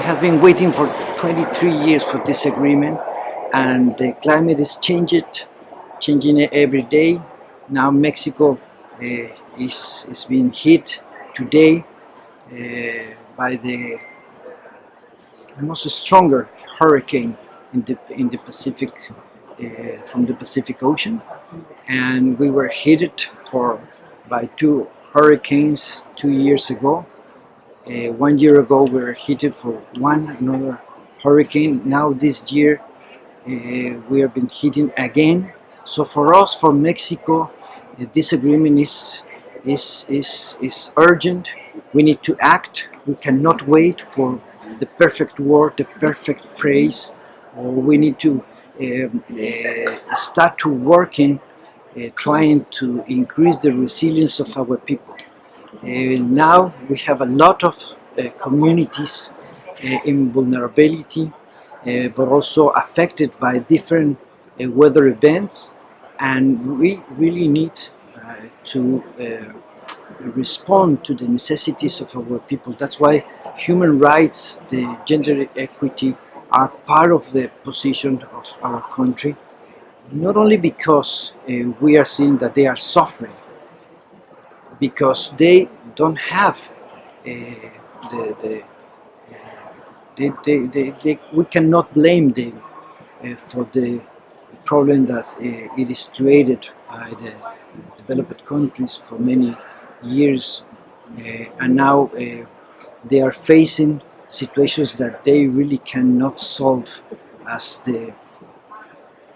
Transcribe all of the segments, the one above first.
have been waiting for 23 years for this agreement and the climate is changed, changing every day. Now Mexico uh, is, is being hit today uh, by the most stronger hurricane in the, in the Pacific, uh, from the Pacific Ocean. And we were hit for, by two hurricanes two years ago. Uh, one year ago we were hit for one another hurricane. Now this year uh, we have been hitting again. So for us, for Mexico, uh, this agreement is, is, is, is urgent. We need to act. We cannot wait for the perfect word, the perfect phrase. Or we need to um, uh, start to working, uh, trying to increase the resilience of our people. Uh, now we have a lot of uh, communities uh, in vulnerability, but also affected by different weather events and we really need to respond to the necessities of our people. That's why human rights, the gender equity are part of the position of our country, not only because uh, we are seeing that they are suffering, because they don't have uh, the, the they, they, they, they, we cannot blame them uh, for the problem that uh, it is created by the developed countries for many years uh, and now uh, they are facing situations that they really cannot solve as the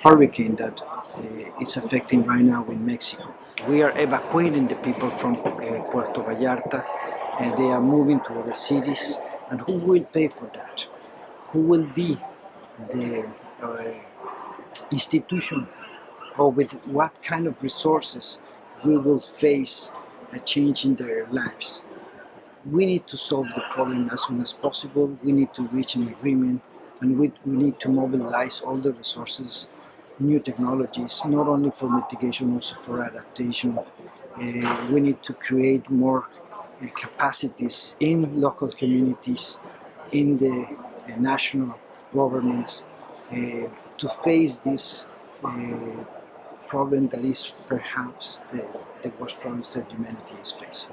hurricane that uh, is affecting right now in Mexico. We are evacuating the people from uh, Puerto Vallarta and they are moving to other cities and who will pay for that? Who will be the uh, institution or with what kind of resources we will face a change in their lives? We need to solve the problem as soon as possible. We need to reach an agreement and we, we need to mobilize all the resources, new technologies, not only for mitigation, also for adaptation. Uh, we need to create more uh, capacities in local communities, in the uh, national governments uh, to face this problem that is perhaps the, the worst problem that humanity is facing.